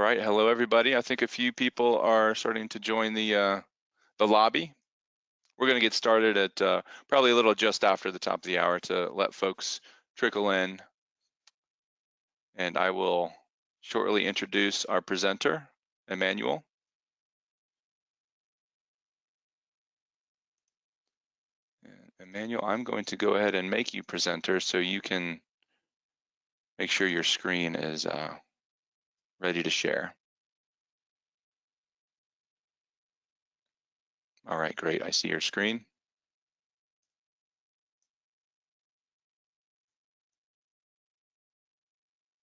All right, hello everybody. I think a few people are starting to join the uh, the lobby. We're going to get started at uh, probably a little just after the top of the hour to let folks trickle in. And I will shortly introduce our presenter, Emmanuel. Emmanuel, I'm going to go ahead and make you presenter so you can make sure your screen is uh, ready to share. All right, great. I see your screen.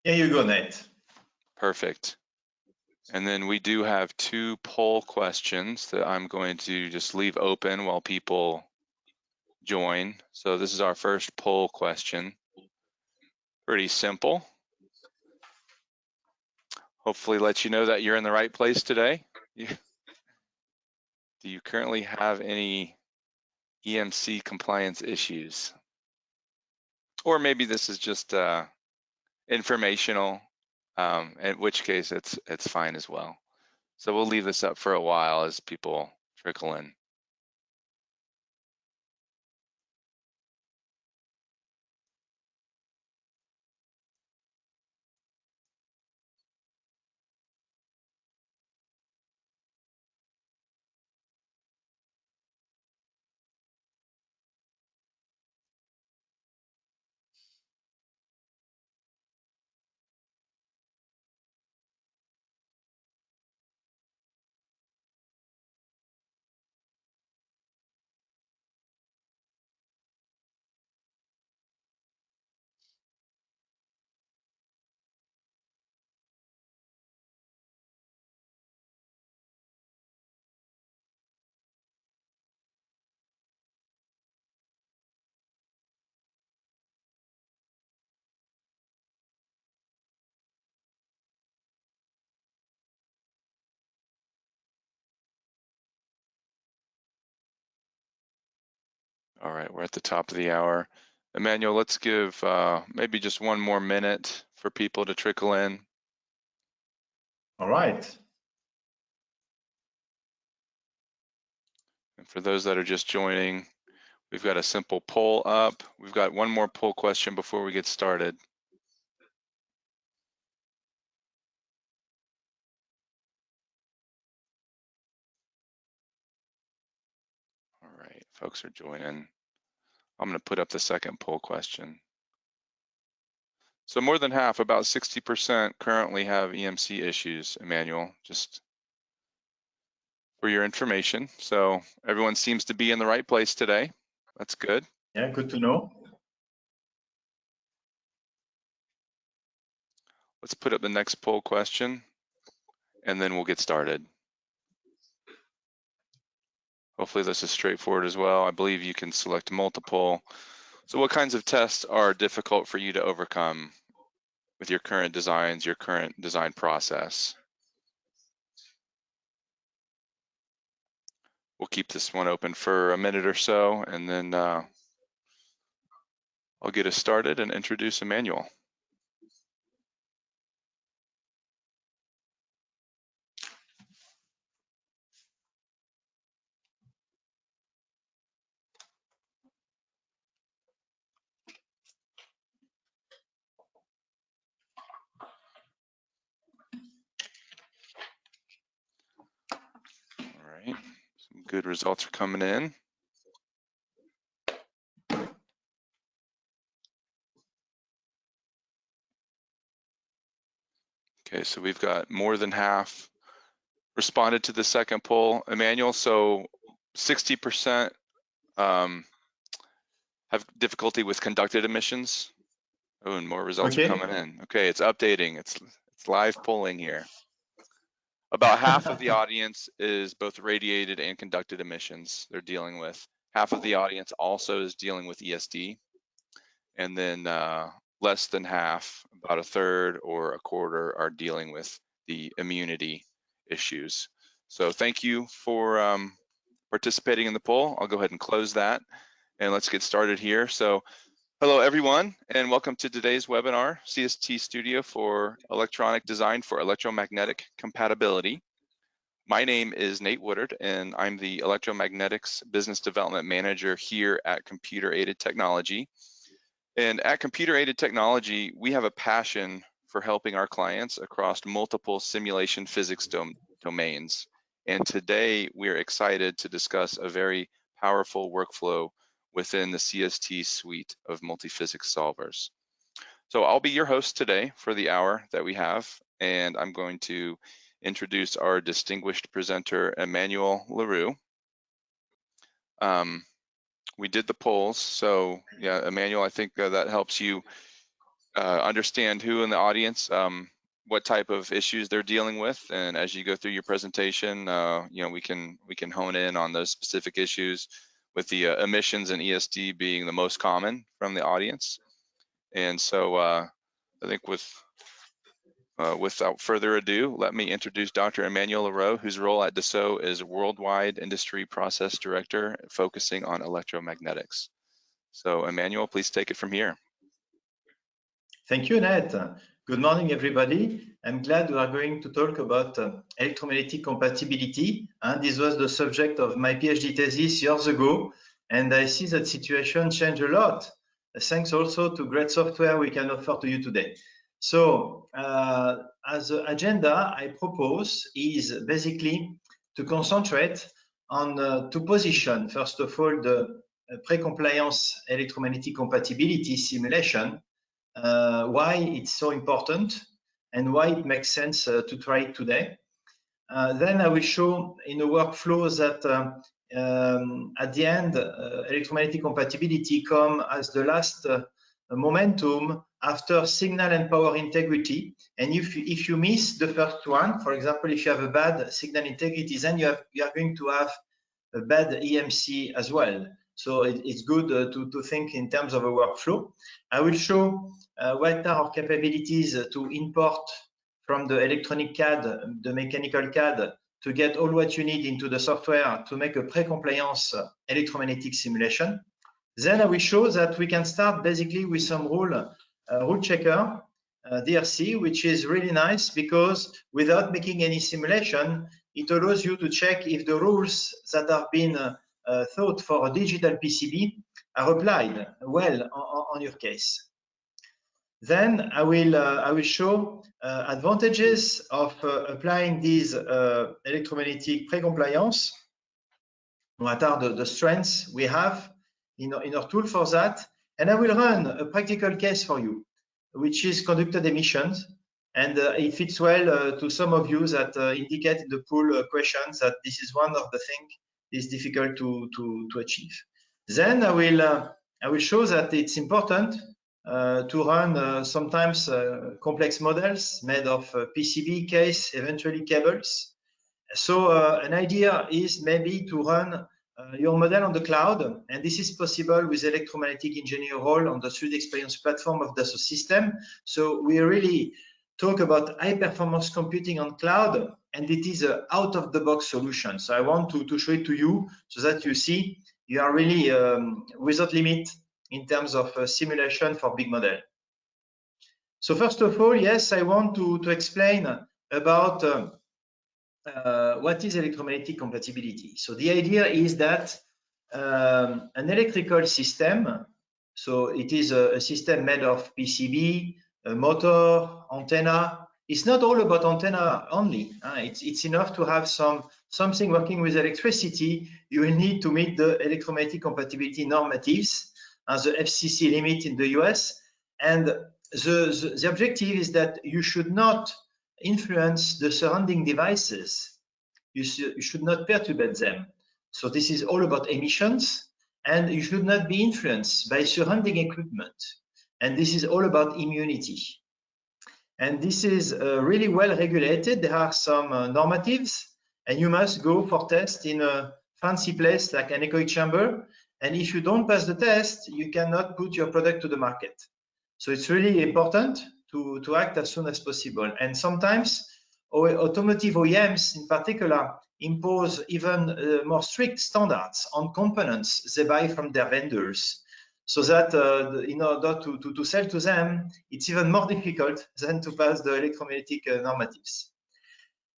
Here you go, Nate. Perfect. And then we do have two poll questions that I'm going to just leave open while people join. So this is our first poll question. Pretty simple hopefully let you know that you're in the right place today. Do you currently have any EMC compliance issues? Or maybe this is just uh, informational, um, in which case it's it's fine as well. So we'll leave this up for a while as people trickle in. All right, we're at the top of the hour. Emmanuel, let's give uh, maybe just one more minute for people to trickle in. All right. And for those that are just joining, we've got a simple poll up. We've got one more poll question before we get started. All right, folks are joining. I'm going to put up the second poll question. So more than half, about 60% currently have EMC issues, Emmanuel, just for your information. So everyone seems to be in the right place today. That's good. Yeah, good to know. Let's put up the next poll question and then we'll get started. Hopefully this is straightforward as well. I believe you can select multiple. So what kinds of tests are difficult for you to overcome with your current designs, your current design process? We'll keep this one open for a minute or so and then uh, I'll get us started and introduce Emmanuel. Good results are coming in. Okay, so we've got more than half responded to the second poll. Emmanuel, so 60% um, have difficulty with conducted emissions. Oh, and more results okay. are coming in. Okay, it's updating. It's it's live polling here. About half of the audience is both radiated and conducted emissions they're dealing with. Half of the audience also is dealing with ESD. And then uh, less than half, about a third or a quarter, are dealing with the immunity issues. So thank you for um, participating in the poll. I'll go ahead and close that and let's get started here. So Hello, everyone, and welcome to today's webinar, CST Studio for Electronic Design for Electromagnetic Compatibility. My name is Nate Woodard, and I'm the Electromagnetics Business Development Manager here at Computer Aided Technology. And at Computer Aided Technology, we have a passion for helping our clients across multiple simulation physics dom domains. And today, we're excited to discuss a very powerful workflow within the CST suite of multiphysics solvers. So I'll be your host today for the hour that we have, and I'm going to introduce our distinguished presenter, Emmanuel Leroux. Um, we did the polls, so yeah, Emmanuel, I think uh, that helps you uh, understand who in the audience, um, what type of issues they're dealing with, and as you go through your presentation, uh, you know, we can we can hone in on those specific issues with the uh, emissions and ESD being the most common from the audience. And so uh, I think with uh, without further ado, let me introduce Dr. Emmanuel Leroux, whose role at Dassault is Worldwide Industry Process Director, focusing on electromagnetics. So Emmanuel, please take it from here. Thank you, Ned. Good morning, everybody. I'm glad we are going to talk about uh, electromagnetic compatibility. And this was the subject of my PhD thesis years ago. And I see that situation changed a lot. Thanks also to great software we can offer to you today. So uh, as an agenda, I propose is basically to concentrate on uh, two positions. First of all, the uh, pre-compliance electromagnetic compatibility simulation uh, why it's so important and why it makes sense uh, to try it today. Uh, then I will show in a workflow that um, at the end, electromagnetic compatibility come as the last momentum after signal and power integrity. And if you, if you miss the first one, for example, if you have a bad signal integrity, then you, have, you are going to have a bad EMC as well. So it, it's good uh, to, to think in terms of a workflow. I will show uh, what are our capabilities to import from the electronic CAD, the mechanical CAD, to get all what you need into the software to make a pre-compliance electromagnetic simulation. Then I will show that we can start basically with some rule, uh, rule checker, uh, DRC, which is really nice because without making any simulation, it allows you to check if the rules that have been uh, thought for a digital PCB are applied well on, on your case. Then I will uh, I will show uh, advantages of uh, applying these uh, electromagnetic pre-compliance. What are the, the strengths we have in, in our tool for that? And I will run a practical case for you, which is conducted emissions. And uh, it fits well uh, to some of you that indicate the pool questions that this is one of the things is difficult to, to, to achieve. Then I will, uh, I will show that it's important uh, to run uh, sometimes uh, complex models made of uh, PCB case, eventually cables. So an idea is maybe to run your model on the cloud, and this is possible with electromagnetic engineer role on the 3D experience platform of Dassault Systèmes. So we really talk about high performance computing on cloud and it is a out of the box solution. So I want to, to show it to you so that you see you are really um, without limit in terms of uh, simulation for big model. So first of all, yes, I want to, to explain about uh, uh, what is electromagnetic compatibility. So the idea is that um, an electrical system, so it is a, a system made of PCB, a motor, antenna, it's not all about antenna only. Uh, it's, it's enough to have some something working with electricity. You will need to meet the electromagnetic compatibility normatives as the FCC limit in the US. And the, the, the objective is that you should not influence the surrounding devices. You, you should not perturb them. So this is all about emissions and you should not be influenced by surrounding equipment. And this is all about immunity. And this is uh, really well regulated. There are some uh, normatives and you must go for test in a fancy place like an anechoic chamber. And if you don't pass the test, you cannot put your product to the market. So it's really important to, to act as soon as possible. And sometimes automotive OEMs in particular impose even uh, more strict standards on components they buy from their vendors. So that uh, in order to, to, to, sell to them, it's even more difficult than to pass the electromagnetic uh, normatives.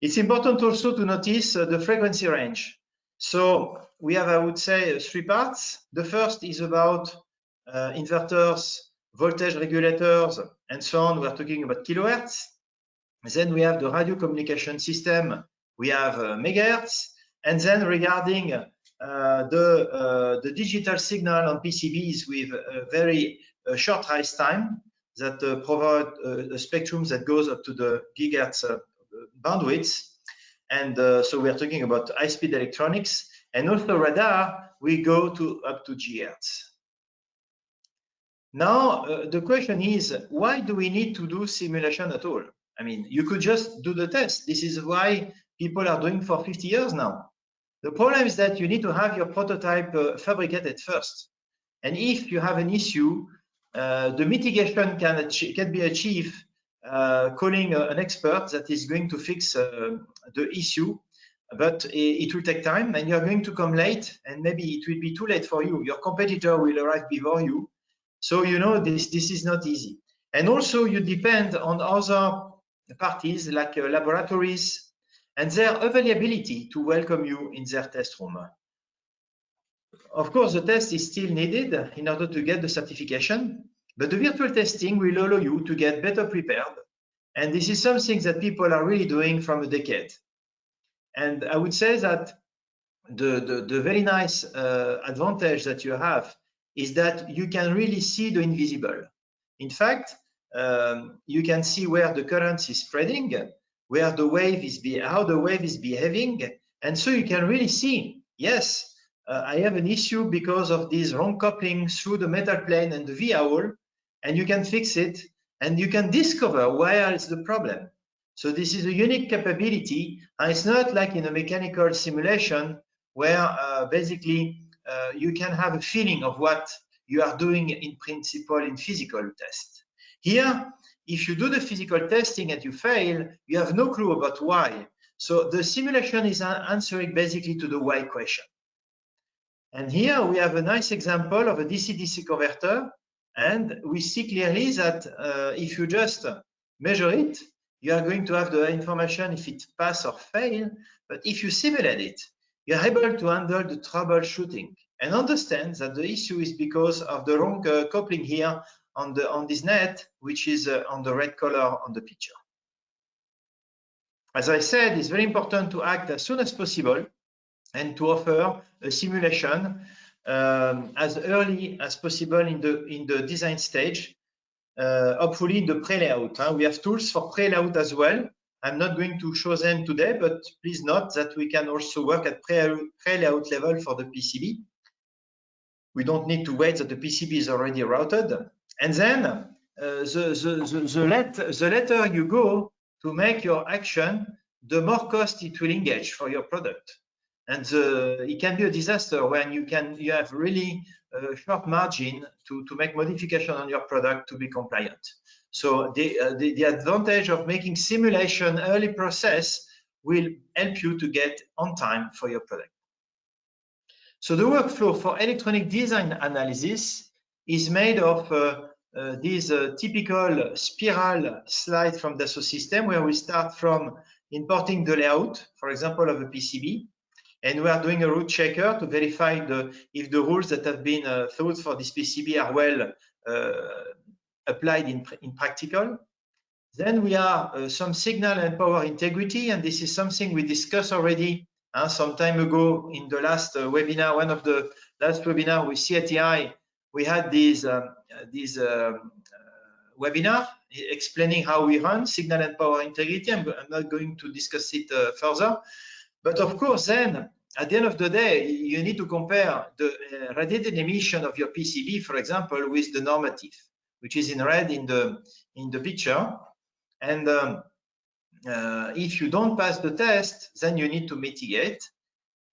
It's important also to notice uh, the frequency range. So we have, I would say, three parts. The first is about uh, inverters, voltage regulators, and so on. We are talking about kilohertz. Then we have the radio communication system. We have uh, megahertz. And then regarding uh, the, uh, the digital signal on PCBs with a very uh, short rise time that provide a spectrum that goes up to the gigahertz bandwidth. And so we are talking about high-speed electronics. And also radar, we go to up to gigahertz. Now, uh, the question is, why do we need to do simulation at all? I mean, you could just do the test. This is why people are doing for 50 years now. The problem is that you need to have your prototype uh, fabricated first. And if you have an issue, uh, the mitigation can, can be achieved uh, calling uh, an expert that is going to fix uh, the issue, but it, it, will take time and you're going to come late and maybe it will be too late for you. Your competitor will arrive before you. So, you know, this, this is not easy. And also you depend on other parties like uh, laboratories, and their availability to welcome you in their test room. Of course, the test is still needed in order to get the certification, but the virtual testing will allow you to get better prepared. And this is something that people are really doing from a decade. And I would say that the, the, the very nice uh, advantage that you have is that you can really see the invisible. In fact, um, you can see where the current is spreading where the wave is be how the wave is behaving. And so you can really see yes uh, i have an issue because of this wrong coupling through the metal plane and the via hole and you can fix it and you can discover where is the problem. So this is a unique capability and it's not like in a mechanical simulation where uh, basically uh, you can have a feeling of what you are doing in principle in physical test. Here if you do the physical testing and you fail, you have no clue about why. So the simulation is answering basically to the why question. And here we have a nice example of a DC-DC converter. And we see clearly that uh, if you just measure it, you are going to have the information if it pass or fail. But if you simulate it, you're able to handle the troubleshooting and understand that the issue is because of the wrong uh, coupling here on the on this net, which is uh, on the red color on the picture. As I said, it's very important to act as soon as possible and to offer a simulation um, as early as possible in the in the design stage, uh, hopefully in the pre-layout. Huh? We have tools for pre-layout as well. I'm not going to show them today, but please note that we can also work at pre-layout level for the PCB. We don't need to wait that the PCB is already routed. And then uh, the, the, the, the, let, the later you go to make your action, the more cost it will engage for your product. And it can be a disaster when you can you have really a short margin to, to make modification on your product to be compliant. So the, uh, the, the advantage of making simulation early process will help you to get on time for your product. So the workflow for electronic design analysis is made of uh, uh, this uh, typical spiral slide from the Dassault Systèmes where we start from importing the layout, for example, of a PCB, and we are doing a rule checker to verify the, if the rules that have been uh, thought for this PCB are well uh, applied in, in practical. Then we are uh, some signal and power integrity, and this is something we discussed already uh, some time ago in the last webinar, one of the last webinar with CATI, we had these um, this um, uh, webinar explaining how we run signal and power integrity. I'm, I'm not going to discuss it uh, further, but of course, then at the end of the day, you need to compare the uh, radiated emission of your PCB, for example, with the normative, which is in red in the in the picture. And um, uh, if you don't pass the test, then you need to mitigate.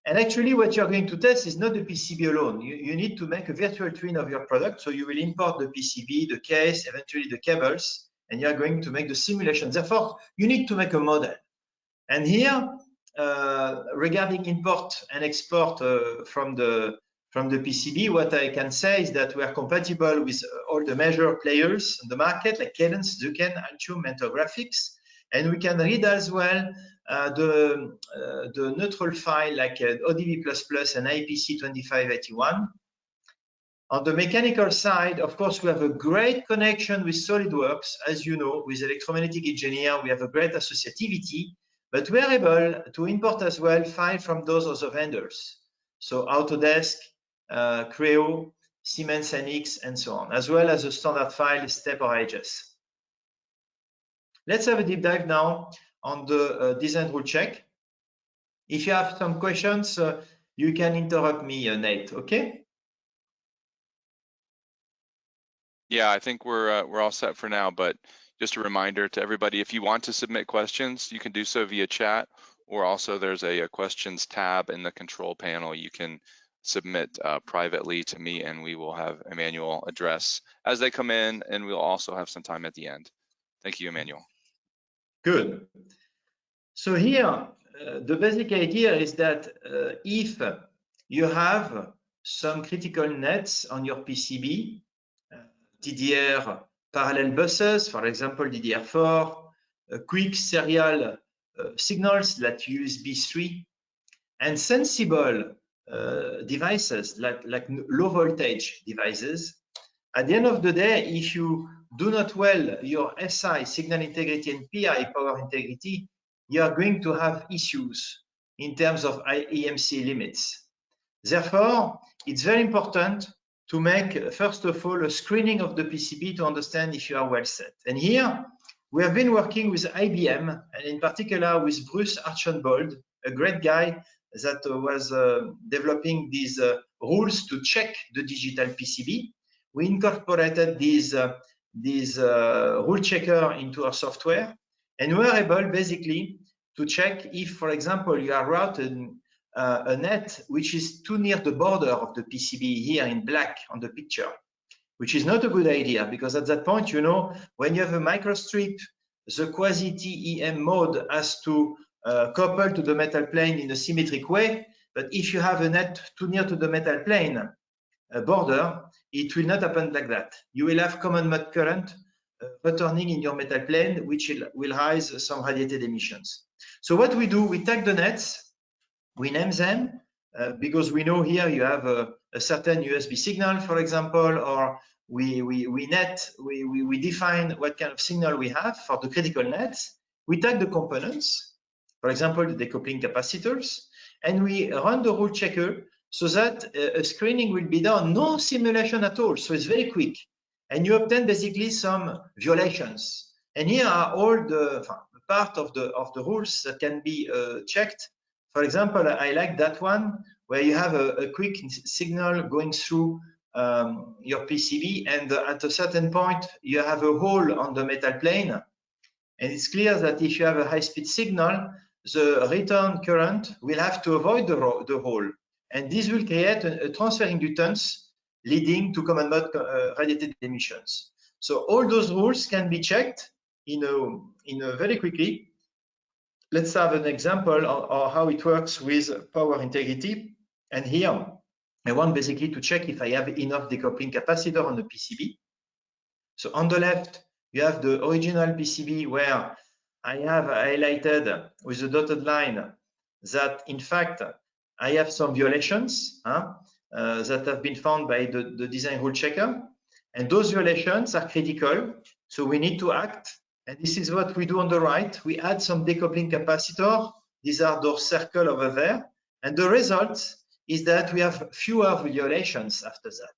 And actually, what you're going to test is not the PCB alone. You, you, need to make a virtual twin of your product. So you will import the PCB, the case, eventually the cables, and you're going to make the simulation. Therefore, you need to make a model. And here, uh, regarding import and export uh, from the from the PCB, what I can say is that we are compatible with all the major players in the market, like Cadence, Zuken, Altium, Mentor Graphics. And we can read as well the, uh, the neutral file like uh, ODB++ and IPC 2581. On the mechanical side, of course, we have a great connection with SolidWorks. As you know, with electromagnetic engineer, we have a great associativity, but we are able to import as well file from those other vendors. So Autodesk, uh, Creo, Siemens NX, and so on, as well as a standard file, STEP or IGES. Let's have a deep dive now on the uh, design rule check. If you have some questions, uh, you can interrupt me, uh, Nate, okay? Yeah, I think we're we're all set for now, but just a reminder to everybody, if you want to submit questions, you can do so via chat, or also there's a, a questions tab in the control panel. You can submit uh, privately to me and we will have Emmanuel address as they come in and we'll also have some time at the end. Thank you, Emmanuel. Good. So here, uh, the basic idea is that uh, if you have some critical nets on your PCB, DDR parallel buses, for example, DDR4, uh, quick serial uh, signals like USB 3, and sensible uh, devices like, like low voltage devices. At the end of the day, if you do not well your SI, signal integrity, and PI, power integrity, you are going to have issues in terms of EMC limits. Therefore, it's very important to make, first of all, a screening of the PCB to understand if you are well set. And here, we have been working with IBM, and in particular with Bruce Archambeault, a great guy that was uh, developing these uh, rules to check the digital PCB. We incorporated these, uh, these uh, rule checker into our software, and we are able basically to check if, for example, you are routing uh, a net which is too near the border of the PCB here in black on the picture, which is not a good idea because at that point, you know, when you have a microstrip, the quasi-TEM mode has to uh, couple to the metal plane in a symmetric way. But if you have a net too near to the metal plane uh, border, it will not happen like that. You will have common mode current uh, returning in your metal plane, which will, will raise some radiated emissions. So what we do, we tag the nets we name them uh, because we know here you have a, a, certain USB signal, for example, or we, we, we net, we, we, we define what kind of signal we have for the critical nets. We tag the components, for example, the decoupling capacitors, and we run the rule checker so that uh, a screening will be done, no simulation at all. So it's very quick. And you obtain basically some violations. And here are all the part of the of the rules that can be uh, checked for example, I like that one where you have a, a quick signal going through um, your PCB and at a certain point you have a hole on the metal plane and it's clear that if you have a high-speed signal the return current will have to avoid the, the hole and this will create a, a transfer inductance leading to common mode uh, radiated emissions. So all those rules can be checked in a, in a very quickly let's have an example of, how it works with power integrity. And here, I want basically to check if I have enough decoupling capacitor on the PCB. So on the left, you have the original PCB where I have highlighted with the dotted line that in fact I have some violations huh, uh, that have been found by the, the design rule checker. And those violations are critical. So we need to act and this is what we do on the right. We add some decoupling capacitor. These are those circle over there. And the result is that we have fewer violations after that.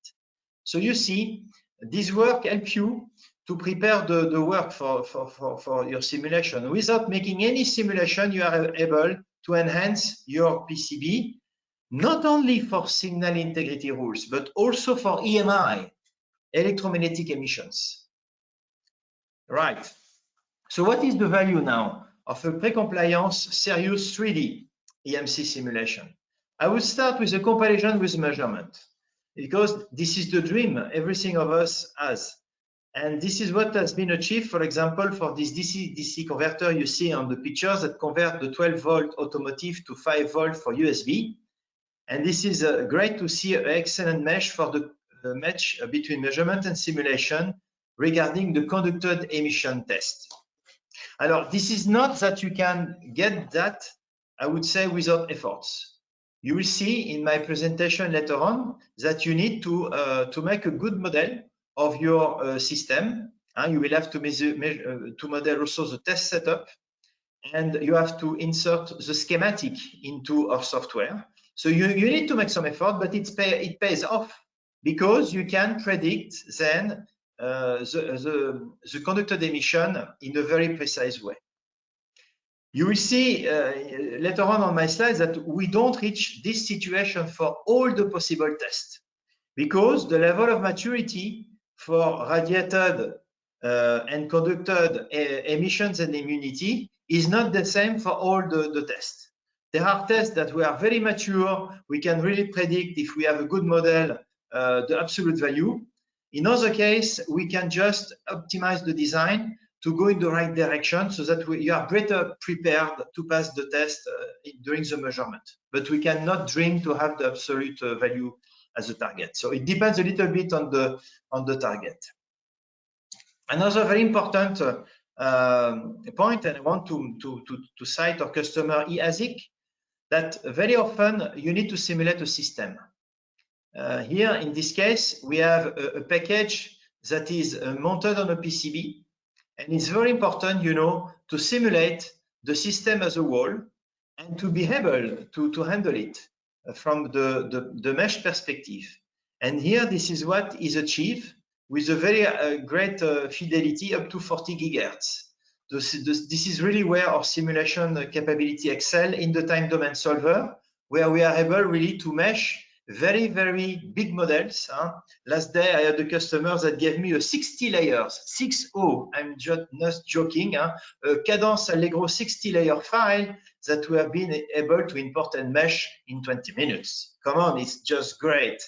So you see, this work helps you to prepare the, the work for, for, for, for your simulation. Without making any simulation, you are able to enhance your PCB, not only for signal integrity rules, but also for EMI, electromagnetic emissions. Right. So what is the value now of a pre-compliance serious 3D EMC simulation? I will start with a comparison with measurement because this is the dream everything of us has. And this is what has been achieved, for example, for this DC-DC converter you see on the pictures that convert the 12 volt automotive to 5 volt for USB. And this is uh, great to see an excellent mesh for the uh, match between measurement and simulation regarding the conducted emission test. Alors, this is not that you can get that, I would say, without efforts. You will see in my presentation later on that you need to, uh, to make a good model of your uh, system. Uh, you will have to, measure, measure uh, to model also the test setup and you have to insert the schematic into our software. So you, you need to make some effort, but it's pay, it pays off because you can predict then uh, the, the, the conducted emission in a very precise way. You will see uh, later on on my slides that we don't reach this situation for all the possible tests because the level of maturity for radiated uh, and conducted uh, emissions and immunity is not the same for all the, the tests. There are tests that we are very mature. We can really predict if we have a good model, uh, the absolute value. In other case, we can just optimize the design to go in the right direction so that we, you are better prepared to pass the test uh, during the measurement. But we cannot dream to have the absolute uh, value as a target. So it depends a little bit on the on the target. Another very important uh, point, and I want to, to, to, to cite our customer eASIC, that very often you need to simulate a system. Uh, here, in this case, we have a, a package that is uh, mounted on a PCB and it's very important, you know, to simulate the system as a whole and to be able to, to handle it from the, the, the mesh perspective. And here, this is what is achieved with a very uh, great uh, fidelity up to 40 gigahertz. This, this, this, is really where our simulation capability excel in the time domain solver, where we are able really to mesh very, very big models. Huh? Last day, I had a customer that gave me a 60 layers, 6.0, I'm just not joking, huh? a Cadence Allegro 60 layer file that we have been able to import and mesh in 20 minutes. Come on, it's just great.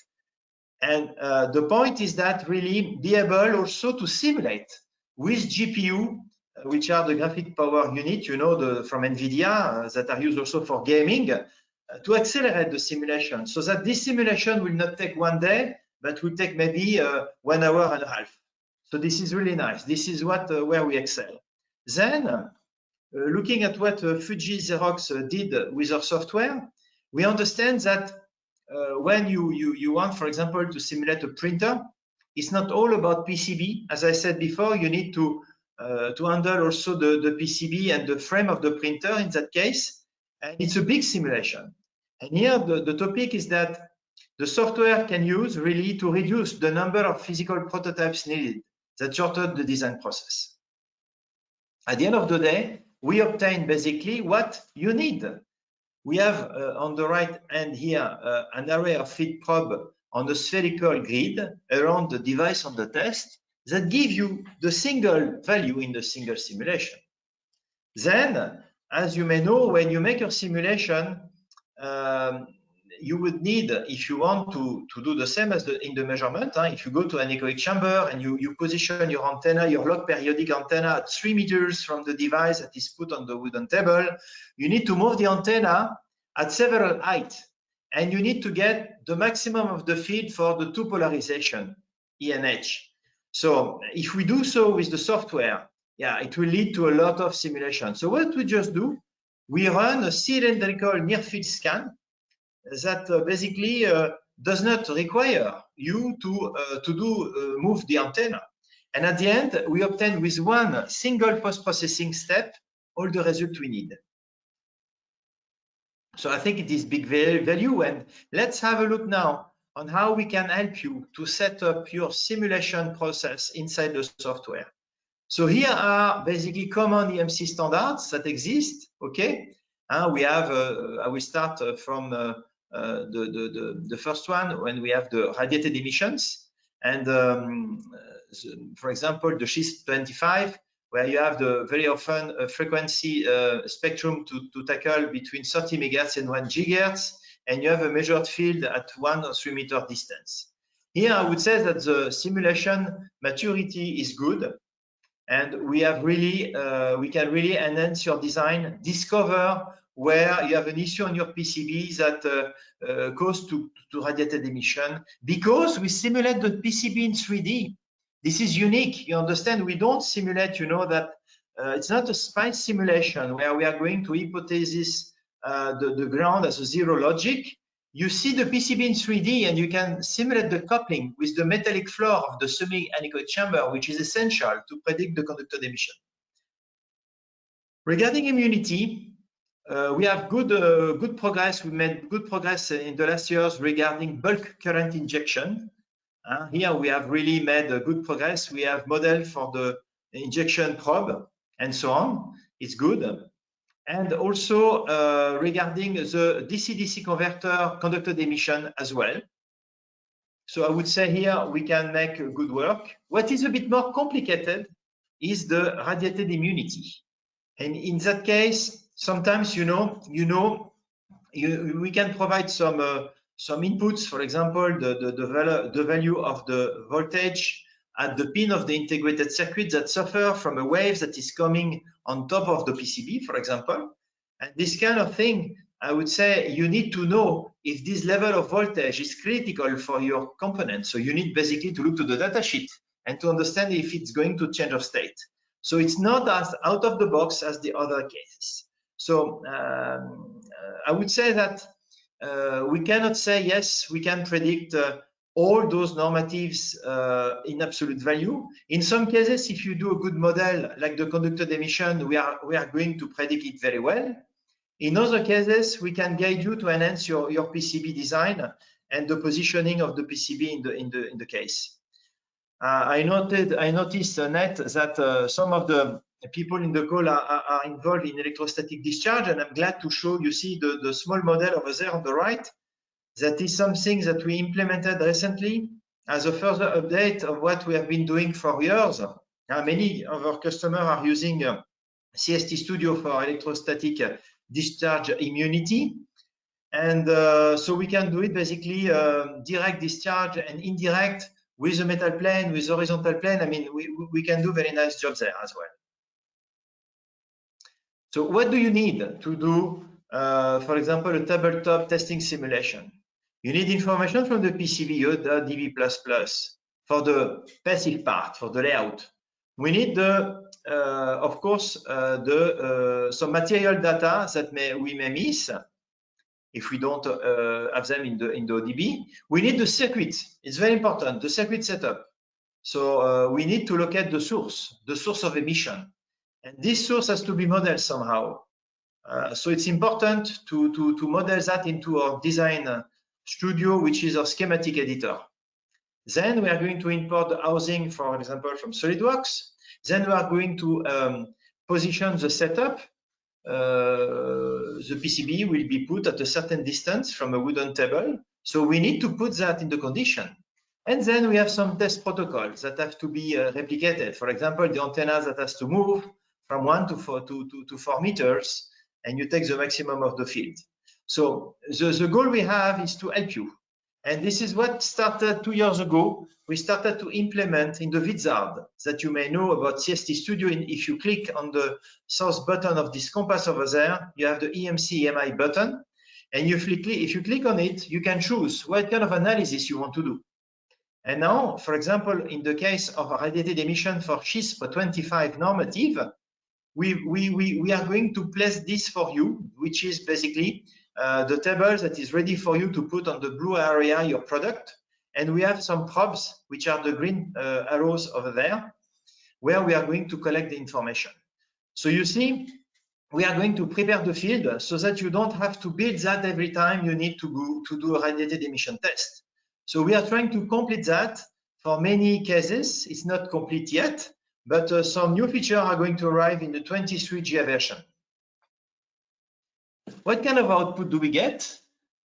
And uh, the point is that really be able also to simulate with GPU, uh, which are the graphic power unit, you know, the, from NVIDIA uh, that are used also for gaming, to accelerate the simulation so that this simulation will not take one day, but will take maybe uh, one hour and a half. So this is really nice. This is what uh, where we excel. Then, uh, looking at what uh, Fuji Xerox uh, did with our software, we understand that uh, when you, you, you want, for example, to simulate a printer, it's not all about PCB. As I said before, you need to to handle also the, the PCB and the frame of the printer in that case. And it's a big simulation. And here the, the topic is that the software can use really to reduce the number of physical prototypes needed that shortened the design process. At the end of the day, we obtain basically what you need. We have uh, on the right hand here uh, an array of feed probe on a spherical grid around the device on the test that give you the single value in the single simulation. Then, as you may know, when you make your simulation, um, you would need, if you want to, to do the same as the, in the measurement, huh, if you go to an anechoic chamber and you, you position your antenna, your log periodic antenna at three meters from the device that is put on the wooden table, you need to move the antenna at several heights. And you need to get the maximum of the feed for the two polarization, E and H. So if we do so with the software, yeah, it will lead to a lot of simulation. So what we just do, we run a cylindrical near field scan that uh, basically uh, does not require you to, uh, to do move the antenna. And at the end, we obtain with one single post-processing step all the result we need. So I think it is big value. And let's have a look now on how we can help you to set up your simulation process inside the software. So here are basically common EMC standards that exist. Okay, uh, we have. Uh, I will start uh, from uh, uh, the, the, the the first one when we have the radiated emissions, and um, for example, the CISPR 25, where you have the very often frequency spectrum to, to tackle between 30 megahertz and 1 gigahertz, and you have a measured field at one or three meter distance. Here, I would say that the simulation maturity is good and we have really uh, we can really enhance your design discover where you have an issue on your PCB that uh, uh, cause to, to radiated emission because we simulate the PCB in 3D. This is unique. You understand? We don't simulate, you know, that uh, it's not a SPICE simulation where we are going to hypothesis uh, the, the ground as a zero logic. You see the PCB in 3D and you can simulate the coupling with the metallic floor of the semi-anechoic chamber, which is essential to predict the conducted emission. Regarding immunity, uh, we have good uh, good progress. We made good progress in the last years regarding bulk current injection. Uh, here we have really made a good progress. We have model for the injection probe and so on. It's good. And also uh, regarding the DC-DC converter conducted emission as well. So I would say here we can make good work. What is a bit more complicated is the radiated immunity. And in that case, sometimes you know, you know, you, we can provide some uh, some inputs. For example, the the, the, value, the value of the voltage at the pin of the integrated circuit that suffer from a wave that is coming on top of the PCB, for example. And this kind of thing, I would say you need to know if this level of voltage is critical for your component. So you need basically to look to the data sheet and to understand if it's going to change of state. So it's not as out of the box as the other cases. So um, uh, I would say that uh, we cannot say, yes, we can predict uh, all those normatives uh, in absolute value. In some cases, if you do a good model like the conducted emission, we are, we are going to predict it very well. In other cases, we can guide you to enhance your, your PCB design and the positioning of the PCB in the, in the, in the case. Uh, I noted, I noticed, uh, Net, that uh, some of the people in the call are, are, involved in electrostatic discharge, and I'm glad to show you see the, the small model over there on the right. That is something that we implemented recently as a further update of what we have been doing for years. Uh, many of our customers are using uh, CST Studio for electrostatic discharge immunity. And uh, so we can do it basically direct discharge and indirect with a metal plane, with horizontal plane, I mean, we, we can do very nice jobs there as well. So what do you need to do, uh, for example, a tabletop testing simulation? You need information from the PCB, the DB++ for the passive part, for the layout. We need the, uh, of course, uh, the uh, some material data that may we may miss if we don't uh, have them in the in the ODB. We need the circuit. It's very important, the circuit setup. So uh, we need to look at the source, the source of emission. And this source has to be modeled somehow. Uh, so it's important to, to, to model that into our design studio, which is our schematic editor. Then we are going to import the housing, for example, from SolidWorks. Then we are going to um, position the setup uh, the PCB will be put at a certain distance from a wooden table. So we need to put that in the condition. And then we have some test protocols that have to be uh, replicated. For example, the antenna that has to move from one to four, to, to, to four meters, and you take the maximum of the field. So the, the goal we have is to help you. And this is what started two years ago. We started to implement in the Wizard that you may know about CST Studio. And If you click on the source button of this compass over there, you have the EMC EMI button. And if you, click, if you click on it, you can choose what kind of analysis you want to do. And now, for example, in the case of a radiated emission for CISPR 25 normative, we, we, we, we are going to place this for you, which is basically uh, the table that is ready for you to put on the blue area your product. And we have some probes, which are the green uh, arrows over there, where we are going to collect the information. So you see, we are going to prepare the field so that you don't have to build that every time you need to go to do a radiated emission test. So we are trying to complete that for many cases. It's not complete yet, but uh, some new features are going to arrive in the 23 GA version. What kind of output do we get?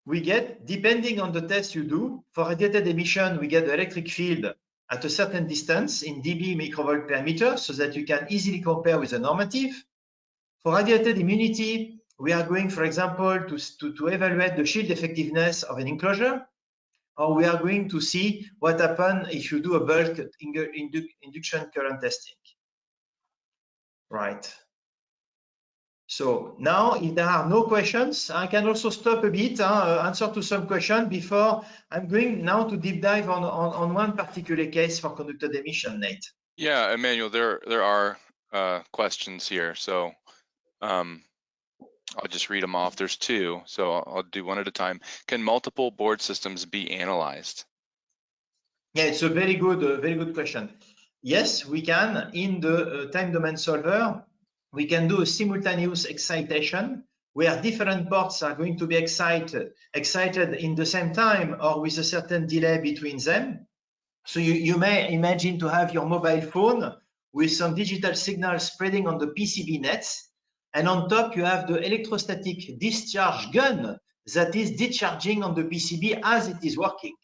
We get, depending on the test you do, for radiated emission, we get the electric field at a certain distance in dB microvolt per meter so that you can easily compare with a normative. For radiated immunity, we are going, for example, to, to, to evaluate the shield effectiveness of an enclosure, or we are going to see what happens if you do a bulk indu induction current testing. Right. So now, if there are no questions, I can also stop a bit, uh, answer to some question before I'm going now to deep dive on, on, on one particular case for conducted emission, Nate. Yeah, Emmanuel, there there are uh, questions here, so um, I'll just read them off. There's two, so I'll, I'll do one at a time. Can multiple board systems be analyzed? Yeah, it's a very good, uh, very good question. Yes, we can. In the uh, time domain solver, we can do a simultaneous excitation where different ports are going to be excited, excited in the same time or with a certain delay between them. So you, you may imagine to have your mobile phone with some digital signal spreading on the PCB nets. And on top, you have the electrostatic discharge gun that is discharging on the PCB as it is working.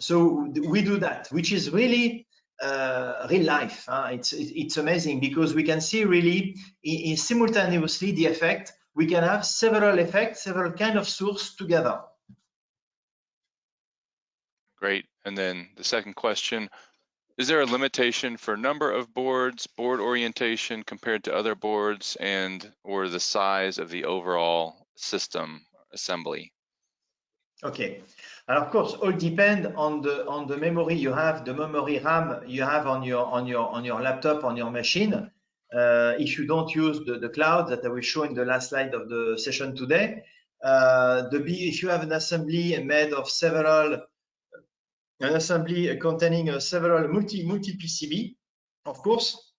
So we do that, which is really uh, real life. Uh, it's it's amazing because we can see really in, in simultaneously the effect. We can have several effects, several kind of source together. Great. And then the second question, is there a limitation for number of boards, board orientation compared to other boards, and or the size of the overall system assembly? Okay, and of course, all depend on the on the memory you have, the memory RAM you have on your on your on your laptop on your machine. Uh, if you don't use the, the cloud that I will show in the last slide of the session today, uh, the if you have an assembly made of several an assembly containing uh, several multi multi PCB, of course,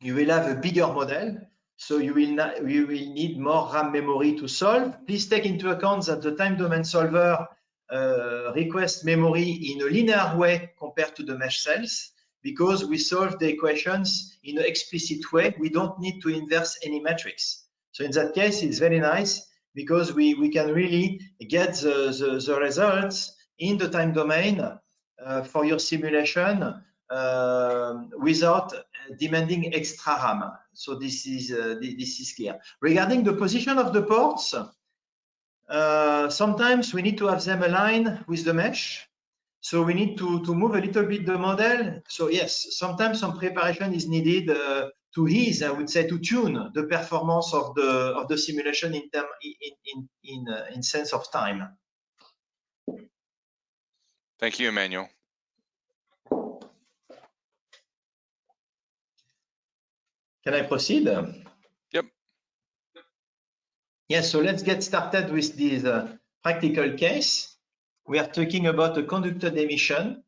you will have a bigger model so you will, not, you will need more RAM memory to solve. Please take into account that the time domain solver uh, requests memory in a linear way compared to the mesh cells because we solve the equations in an explicit way. We don't need to inverse any matrix. So in that case, it's very nice because we, we can really get the, the, the results in the time domain uh, for your simulation uh, without demanding extra RAM. So this is uh, this is clear. Regarding the position of the ports, uh, sometimes we need to have them aligned with the mesh. So we need to, to move a little bit the model. So yes, sometimes some preparation is needed uh, to ease, I would say, to tune the performance of the of the simulation in term in in in, uh, in sense of time. Thank you, Emmanuel. Can I proceed? Yes, so let's get started with this uh, practical case. We are talking about a conducted emission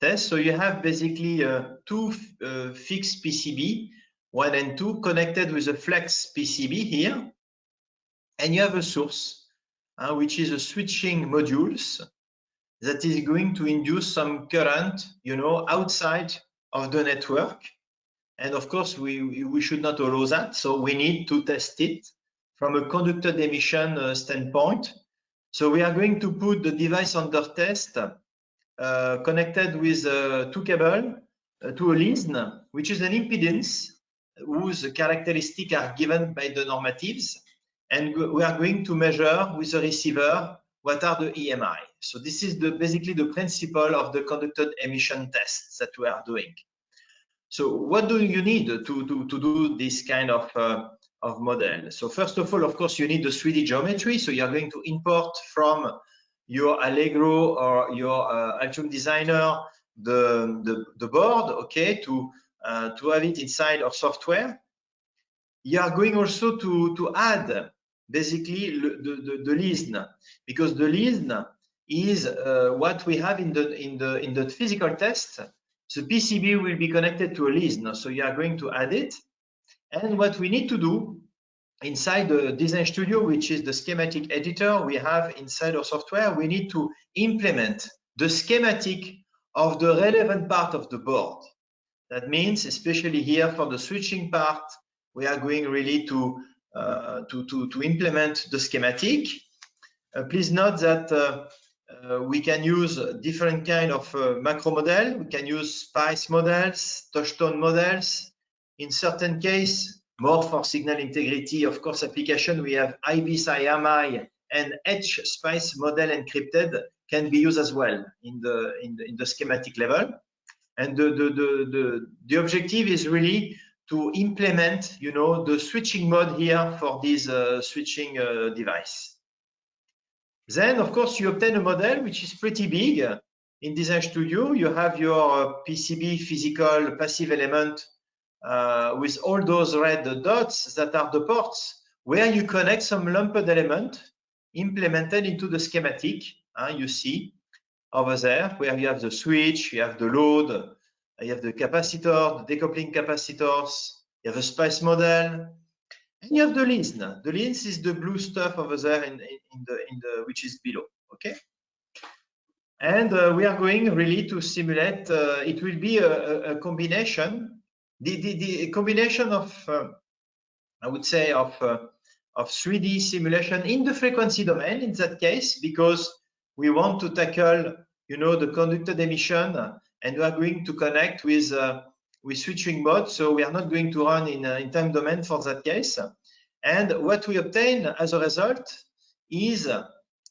test. So you have basically uh, two uh, fixed PCB, one and two, connected with a flex PCB here. And you have a source, uh, which is a switching modules that is going to induce some current, you know, outside of the network. And of course, we, we should not allow that. So we need to test it from a conducted emission uh, standpoint. So we are going to put the device under test uh, connected with uh, two cable to a LISN, which is an impedance whose characteristics are given by the normatives. And we are going to measure with the receiver what are the EMI. So this is the, basically the principle of the conducted emission tests that we are doing. So what do you need to, to, to do this kind of, uh, of model? So first of all, of course, you need the 3D geometry. So you're going to import from your Allegro or your uh, Altium Designer the, the, the board, okay, to, uh, to have it inside of software. You are going also to, to add basically the, the, the LISN because the LISN is uh, what we have in the, in, the, in the physical test the PCB will be connected to a LISN, so you are going to add it. And what we need to do inside the Design Studio, which is the schematic editor we have inside our software, we need to implement the schematic of the relevant part of the board. That means, especially here for the switching part, we are going really to uh, to, to, to implement the schematic. Uh, please note that uh, uh, we can use different kind of uh, macro model. We can use SPICE models, touchstone models. In certain case, more for signal integrity, of course, application, we have IBIS AMI and H SPICE model encrypted can be used as well in the, in the, in the schematic level. And the, the, the, the, the objective is really to implement, you know, the switching mode here for this uh, switching uh, device. Then, of course, you obtain a model which is pretty big. In Design Studio, you have your PCB physical passive element uh, with all those red dots that are the ports where you connect some lumped element implemented into the schematic. Uh, you see over there where you have the switch, you have the load, you have the capacitor, the decoupling capacitors, you have a spice model, and you have the LISN. The LISN is the blue stuff over there in, in, the in the which is below. Okay. And uh, we are going really to simulate. Uh, it will be a, a, combination, the, the, the combination of, uh, I would say, of uh, of 3D simulation in the frequency domain in that case, because we want to tackle, you know, the conducted emission, and we are going to connect with uh, with switching mode. So we are not going to run in, uh, in time domain for that case. And what we obtain as a result is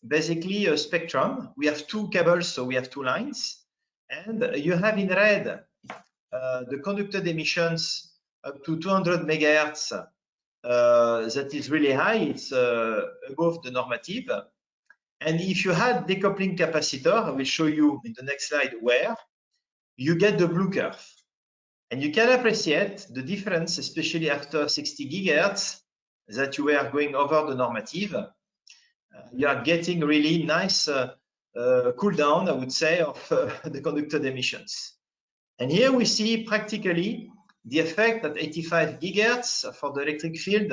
basically a spectrum. We have two cables, so we have two lines. And you have in red uh, the conducted emissions up to 200 megahertz. Uh, that is really high. It's uh, above the normative. And if you had decoupling capacitor, I will show you in the next slide where, you get the blue curve. And you can appreciate the difference, especially after 60 gigahertz, that you were going over the normative. Uh, you are getting really nice uh, uh, cool down, I would say, of uh, the conducted emissions. And here we see practically the effect at 85 gigahertz for the electric field,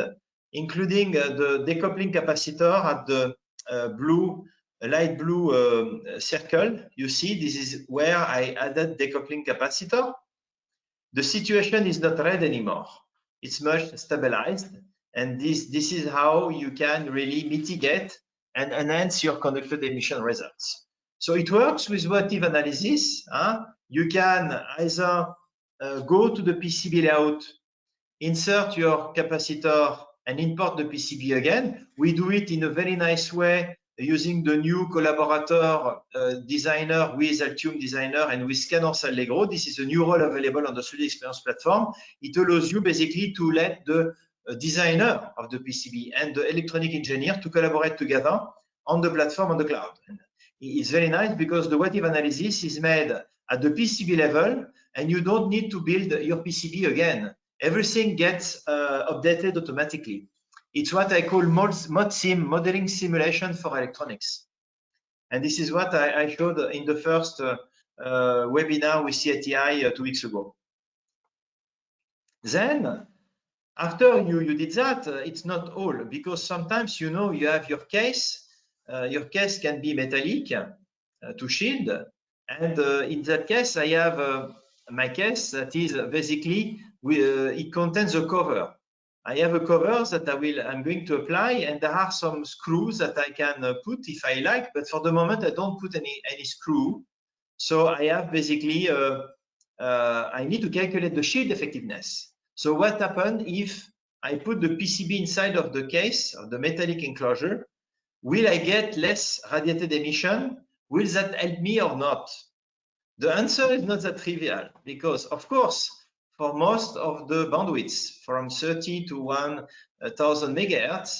including uh, the decoupling capacitor at the uh, blue, light blue um, circle. You see, this is where I added decoupling capacitor the situation is not red anymore. It's much stabilized. And this, this is how you can really mitigate and enhance your conducted emission results. So it works with what if analysis. Huh? You can either uh, go to the PCB layout, insert your capacitor and import the PCB again. We do it in a very nice way using the new collaborator uh, designer with Altium Designer and with Cadence Allegro. This is a new role available on the 3D Experience platform. It allows you basically to let the uh, designer of the PCB and the electronic engineer to collaborate together on the platform on the cloud. It's very nice because the what if analysis is made at the PCB level and you don't need to build your PCB again. Everything gets uh, updated automatically. It's what I call ModSim, modeling simulation for electronics. And this is what I, I showed in the first uh, uh, webinar with CATI uh, two weeks ago. Then, after you, you did that, uh, it's not all, because sometimes, you know, you have your case, your case can be metallic uh, to shield. And in that case, I have my case that is basically, we, it contains a cover. I have a cover that I will, I'm going to apply, and there are some screws that I can uh, put if I like, but for the moment I don't put any, any screw. So I have basically, uh, uh, I need to calculate the shield effectiveness. So what happened if I put the PCB inside of the case, of the metallic enclosure, will I get less radiated emission? Will that help me or not? The answer is not that trivial because of course, for most of the bandwidths from 30 to 1000 megahertz,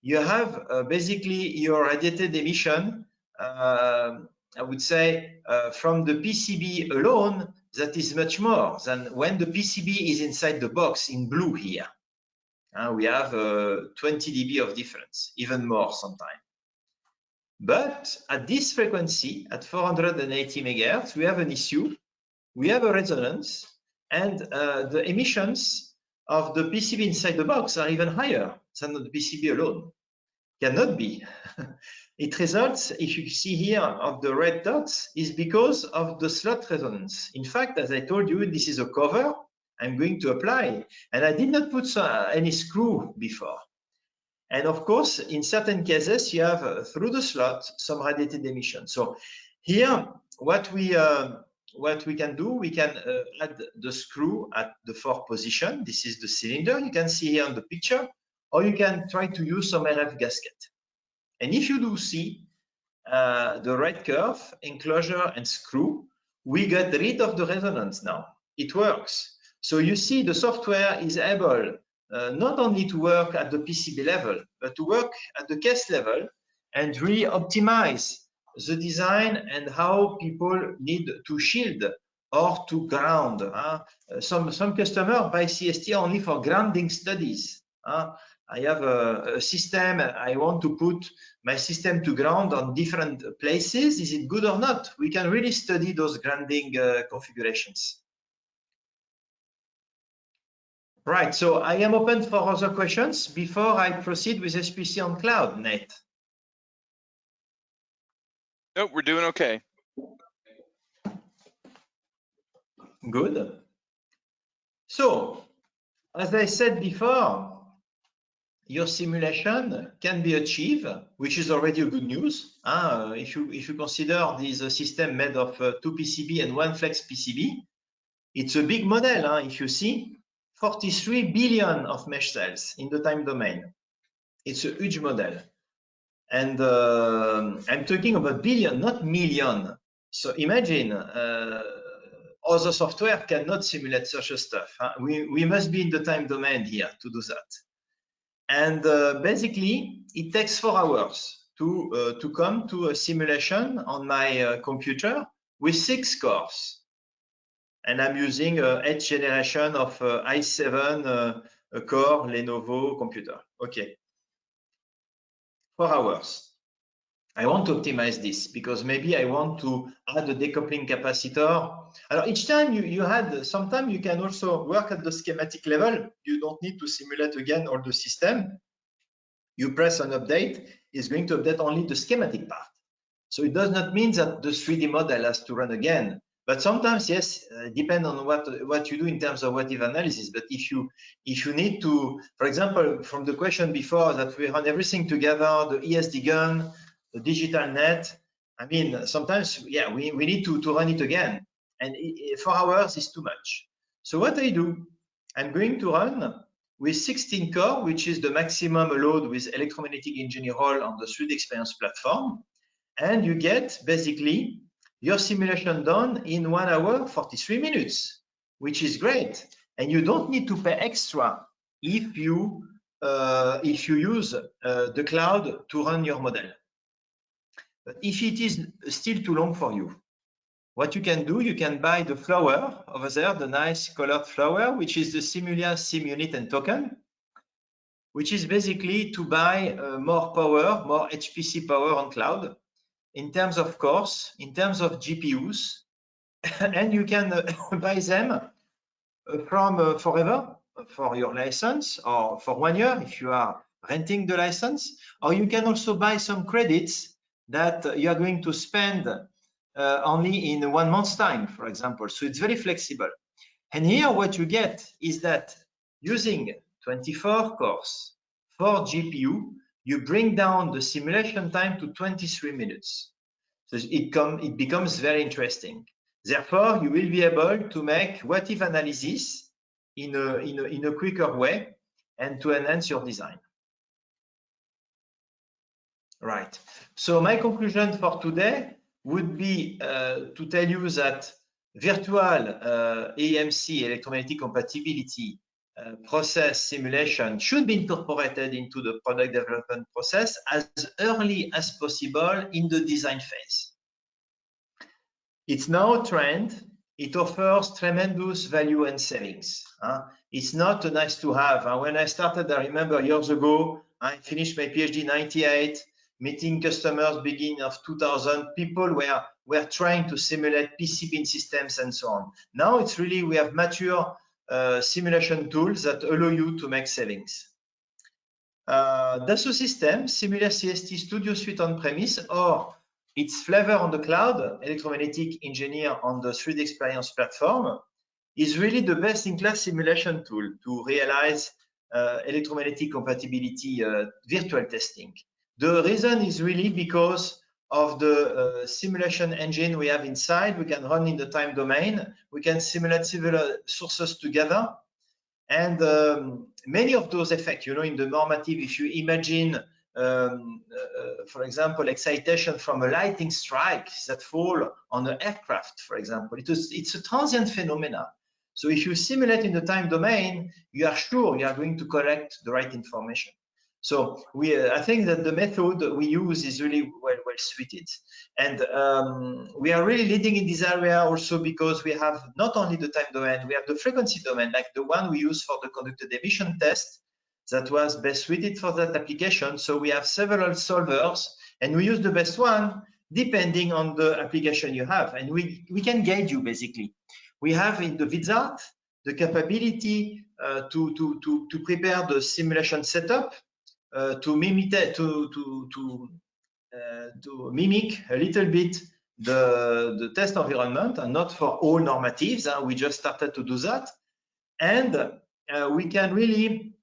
you have uh, basically your radiated emission, uh, I would say, uh, from the PCB alone, that is much more than when the PCB is inside the box in blue here. Uh, we have uh, 20 dB of difference, even more sometimes. But at this frequency, at 480 megahertz, we have an issue. We have a resonance and uh, the emissions of the PCB inside the box are even higher than the PCB alone. Cannot be. it results, if you see here of the red dots, is because of the slot resonance. In fact, as I told you, this is a cover I'm going to apply, and I did not put any screw before. And of course, in certain cases, you have uh, through the slot some radiated emission. So here, what we uh, what we can do, we can uh, add the screw at the fourth position. This is the cylinder you can see here on the picture, or you can try to use some RF gasket. And if you do see uh, the red curve, enclosure and screw, we get rid of the resonance now. It works. So you see the software is able uh, not only to work at the PCB level, but to work at the case level and really optimize the design and how people need to shield or to ground. Uh, some, some customers buy CST only for grounding studies. I have a, a, system, I want to put my system to ground on different places. Is it good or not? We can really study those grounding uh, configurations. Right, so I am open for other questions before I proceed with CST on cloud, Nate. Nope, we're doing okay. Good. So, as I said before, your simulation can be achieved, which is already a good news. Uh, if you if you consider this system made of uh, two PCB and one flex PCB, it's a big model. Huh? If you see, 43 billion of mesh cells in the time domain. It's a huge model. And uh, I'm talking about billion, not million. So imagine uh, other software cannot simulate such a stuff. Huh? We, we must be in the time domain here to do that. And uh, basically, it takes four hours to, uh, to come to a simulation on my uh, computer with six cores and I'm using a eighth generation of uh, i7 uh, core Lenovo computer. Okay, four hours. I want to optimize this because maybe I want to add a decoupling capacitor. Alors, each time you, you had, sometimes you can also work at the schematic level. You don't need to simulate again all the system. You press an update, it's going to update only the schematic part. So it does not mean that the 3D model has to run again. But sometimes, yes, uh, depend on what what you do in terms of what if analysis. But if you if you need to, for example, from the question before that we run everything together, the ESD gun, the digital net. I mean, sometimes, yeah, we, we need to, to run it again. And four hours is too much. So what I do, I'm going to run with 16 core, which is the maximum allowed with electromagnetic engineering on the 3D experience platform. And you get basically your simulation done in one hour, 43 minutes, which is great. And you don't need to pay extra if you uh, if you use uh, the cloud to run your model. But if it is still too long for you, what you can do, you can buy the flower over there, the nice colored flower, which is the Simulia SimUnit and token, which is basically to buy uh, more power, more HPC power on cloud in terms of cores, in terms of GPUs, and you can uh, buy them uh, from uh, forever for your license or for one year if you are renting the license, or you can also buy some credits that you are going to spend uh, only in one month's time, for example. So it's very flexible. And here what you get is that using 24 cores, for GPU, you bring down the simulation time to 23 minutes. So it, it becomes very interesting. Therefore, you will be able to make what if analysis in a, in a, in a quicker way and to enhance your design. Right. So my conclusion for today would be uh, to tell you that virtual uh, EMC electromagnetic compatibility uh, process simulation should be incorporated into the product development process as early as possible in the design phase. It's now a trend. It offers tremendous value and savings. Uh, it's not a nice to have. Uh, when I started, I remember years ago, I finished my PhD in 98, meeting customers beginning of 2000. People were, were trying to simulate PCB systems and so on. Now it's really, we have mature uh, simulation tools that allow you to make savings. Uh, Dassault Systèmes, Simulia CST Studio Suite on-premise, or its flavor on the cloud, electromagnetic engineer on the 3D experience platform, is really the best-in-class simulation tool to realize uh, electromagnetic compatibility uh, virtual testing. The reason is really because of the uh, simulation engine we have inside. We can run in the time domain. We can simulate several sources together. And um, many of those effects, you know, in the normative, if you imagine, um, uh, for example, excitation from a lightning strike that fall on an aircraft, for example, it is, it's a transient phenomena. So if you simulate in the time domain, you are sure you are going to collect the right information. So we, uh, I think that the method we use is really well, well suited. And um, we are really leading in this area also because we have not only the time domain, we have the frequency domain, like the one we use for the conducted emission test that was best suited for that application. So we have several solvers and we use the best one depending on the application you have. And we, we can guide you basically. We have in the Wizard the capability uh, to, to, to, to prepare the simulation setup, to mimic to to to uh, to mimic a little bit the the test environment, and not for all normatives. Uh, we just started to do that, and uh, we can really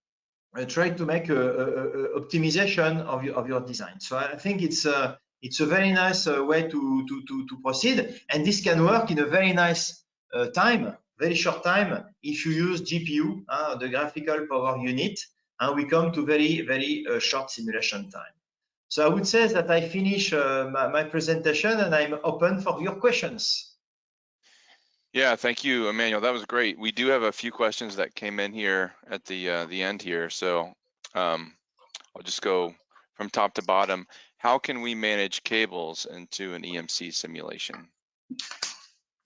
uh, try to make a, a, a, optimization of your of your design. So I think it's a it's a very nice way to to to to proceed, and this can work in a very nice uh, time, very short time, if you use GPU, uh, the graphical power unit, and we come to very, very uh, short simulation time. So I would say that I finish uh, my, my, presentation and I'm open for your questions. Yeah, thank you, Emmanuel. That was great. We do have a few questions that came in here at the uh, the end here. So um, I'll just go from top to bottom. How can we manage cables into an EMC simulation?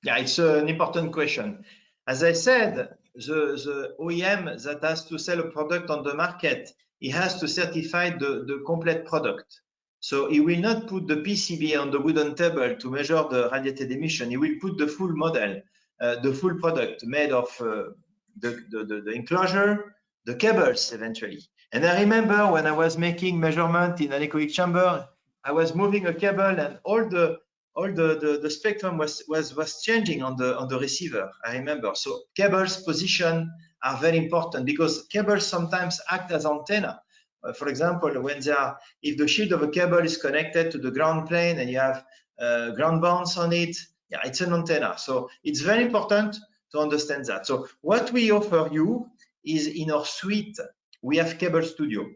Yeah, it's an important question. As I said, the, the OEM that has to sell a product on the market, he has to certify the, the complete product. So he will not put the PCB on the wooden table to measure the radiated emission. He will put the full model, uh, the full product made of uh, the, the, the, enclosure, the cables eventually. And I remember when I was making measurement in anechoic chamber, I was moving a cable and all the all the, the, the, spectrum was, was, was changing on the, on the receiver, I remember. So cables position are very important because cables sometimes act as antenna. Uh, for example, when they are, if the shield of a cable is connected to the ground plane and you have uh, ground bands on it, yeah, it's an antenna. So it's very important to understand that. So what we offer you is in our suite, we have Cable Studio.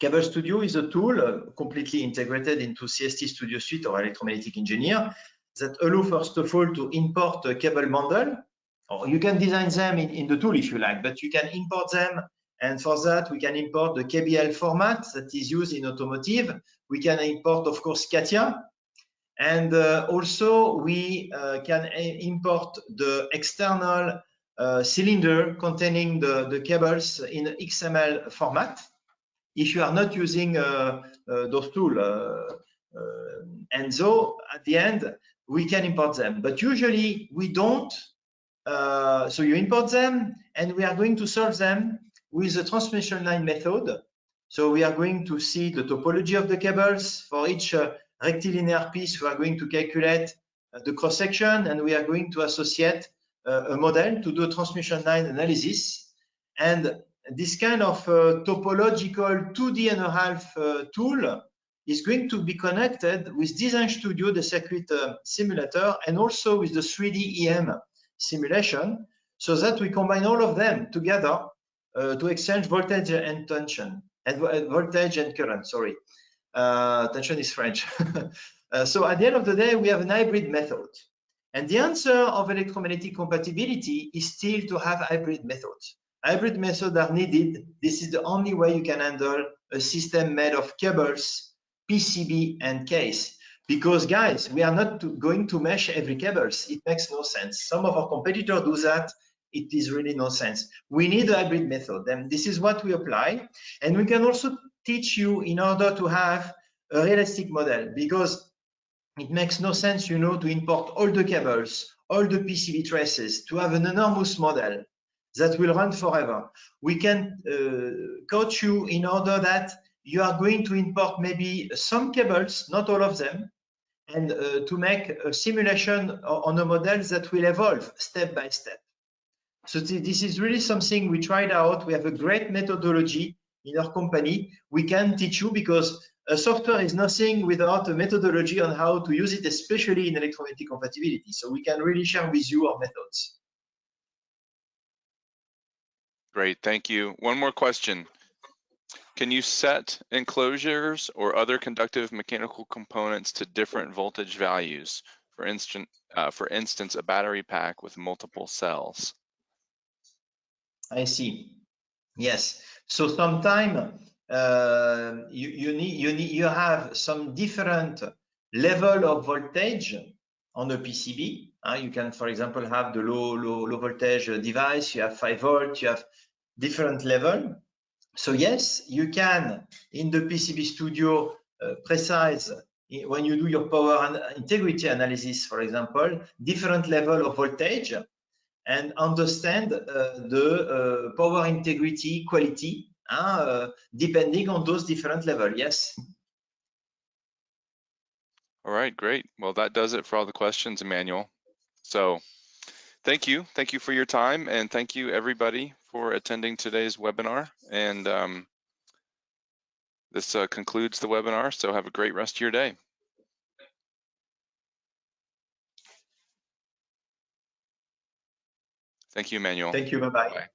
Cable Studio is a tool uh, completely integrated into CST Studio Suite or Electromagnetic Engineer that allow first of all to import a cable bundle. Or you can design them in, in the tool if you like, but you can import them. And for that, we can import the KBL format that is used in automotive. We can import, of course, CATIA. And uh, also we uh, can import the external uh, cylinder containing the, the cables in XML format if you are not using uh, uh, those tools. Uh, and so at the end, we can import them. But usually we don't. so you import them and we are going to solve them with the transmission line method. So we are going to see the topology of the cables for each uh, rectilinear piece. We are going to calculate uh, the cross section and we are going to associate uh, a model to do a transmission line analysis. And this kind of uh, topological 2D and a half uh, tool is going to be connected with Design Studio, the circuit uh, simulator, and also with the 3D EM simulation, so that we combine all of them together uh, to exchange voltage and tension, and voltage and current, sorry. Uh, tension is French. uh, so at the end of the day, we have an hybrid method. And the answer of electromagnetic compatibility is still to have hybrid methods. Hybrid methods are needed. This is the only way you can handle a system made of cables, PCB, and case. Because guys, we are not to, going to mesh every cables. It makes no sense. Some of our competitors do that. It is really no sense. We need a hybrid method, and this is what we apply. And we can also teach you in order to have a realistic model, because it makes no sense, you know, to import all the cables, all the PCB traces, to have an enormous model that will run forever. We can uh, coach you in order that you are going to import maybe some cables, not all of them, and uh, to make a simulation on a model that will evolve step by step. So this is really something we tried out. We have a great methodology in our company. We can teach you because a software is nothing without a methodology on how to use it, especially in electromagnetic compatibility. So we can really share with you our methods. Great, thank you. One more question. Can you set enclosures or other conductive mechanical components to different voltage values? For instance, uh, for instance, a battery pack with multiple cells. I see. Yes. So sometime uh, you, you need you need you have some different level of voltage on a PCB. Uh, you can, for example, have the low low low voltage device. You have five volt. You have different level. So yes, you can in the PCB Studio uh, precise when you do your power integrity analysis, for example, different level of voltage and understand uh, the uh, power integrity quality uh, depending on those different levels. Yes. All right, great. Well, that does it for all the questions, Emmanuel. So thank you. Thank you for your time and thank you everybody for attending today's webinar. And um, this uh, concludes the webinar, so have a great rest of your day. Thank you, Emmanuel. Thank you. Bye-bye. Bye.